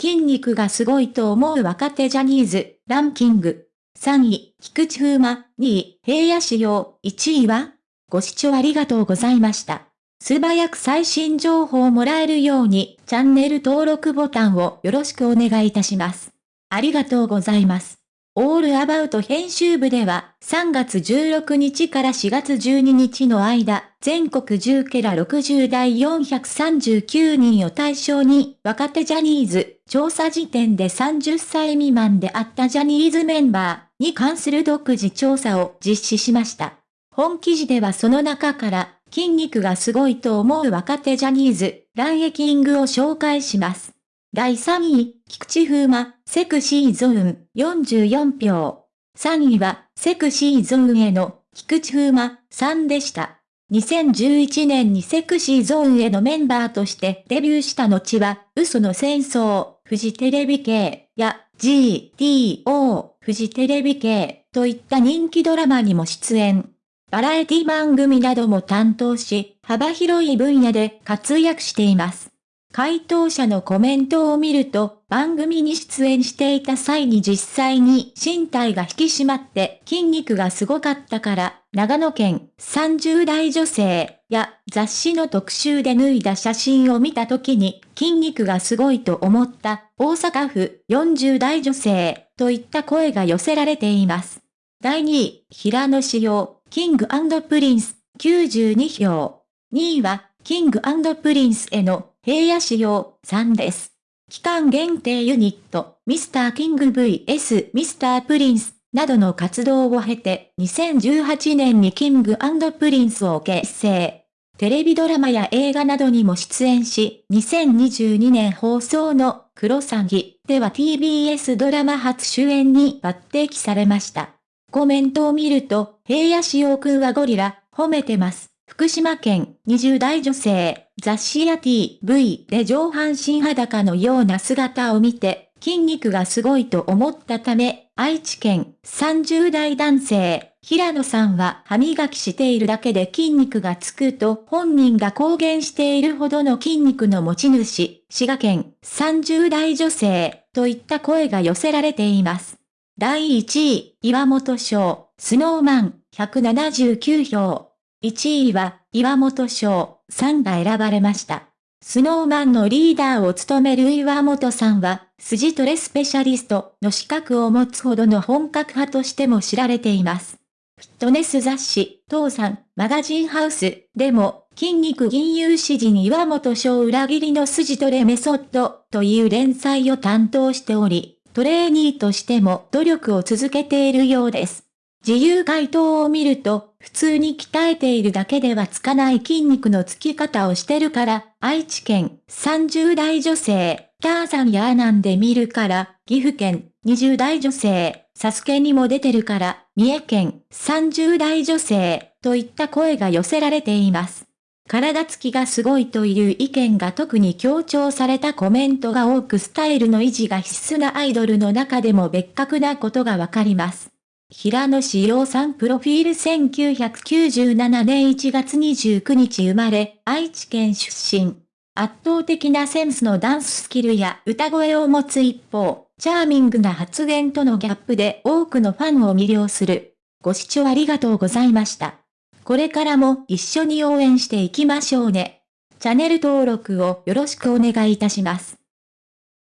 筋肉がすごいと思う若手ジャニーズ、ランキング。3位、菊池風磨、2位、平野紫耀、1位はご視聴ありがとうございました。素早く最新情報をもらえるように、チャンネル登録ボタンをよろしくお願いいたします。ありがとうございます。オールアバウト編集部では、3月16日から4月12日の間、全国10ケラ60代439人を対象に、若手ジャニーズ、調査時点で30歳未満であったジャニーズメンバーに関する独自調査を実施しました。本記事ではその中から、筋肉がすごいと思う若手ジャニーズ、ランエキングを紹介します。第3位、菊池風磨、セクシーゾーン、44票。3位は、セクシーゾーンへの、菊池風磨、さんでした。2011年にセクシーゾーンへのメンバーとしてデビューした後は、嘘の戦争、フジテレビ系や GTO、フジテレビ系といった人気ドラマにも出演。バラエティ番組なども担当し、幅広い分野で活躍しています。回答者のコメントを見ると、番組に出演していた際に実際に身体が引き締まって筋肉がすごかったから、長野県30代女性や雑誌の特集で脱いだ写真を見た時に筋肉がすごいと思った大阪府40代女性といった声が寄せられています。第2位、平野紫耀、King & Prince、92票。2位は、 King & Prince の平野紫耀さんです。期間限定ユニット、ミスターキング VS ミスタープリンスなどの活動を経て、2018年に King & Prince を結成。テレビドラマや映画などにも出演し、2022年放送のクロサギでは TBS ドラマ初主演に抜擢されました。コメントを見ると、平野志陽くんはゴリラ、褒めてます。福島県20代女性、雑誌や TV で上半身裸のような姿を見て、筋肉がすごいと思ったため、愛知県30代男性、平野さんは歯磨きしているだけで筋肉がつくと本人が公言しているほどの筋肉の持ち主、滋賀県30代女性といった声が寄せられています。第1位、岩本賞、スノーマン、179票。1位は、岩本賞、3が選ばれました。スノーマンのリーダーを務める岩本さんは、筋トレスペシャリストの資格を持つほどの本格派としても知られています。フィットネス雑誌、父さん、マガジンハウスでも、筋肉銀融詩人岩本賞裏切りの筋トレメソッドという連載を担当しており、トレーニーとしても努力を続けているようです。自由回答を見ると、普通に鍛えているだけではつかない筋肉のつき方をしてるから、愛知県30代女性、ターザンやアナンで見るから、岐阜県20代女性、サスケにも出てるから、三重県30代女性、といった声が寄せられています。体つきがすごいという意見が特に強調されたコメントが多くスタイルの維持が必須なアイドルの中でも別格なことがわかります。平野志陽さんプロフィール1997年1月29日生まれ、愛知県出身。圧倒的なセンスのダンススキルや歌声を持つ一方、チャーミングな発言とのギャップで多くのファンを魅了する。ご視聴ありがとうございました。これからも一緒に応援していきましょうね。チャンネル登録をよろしくお願いいたします。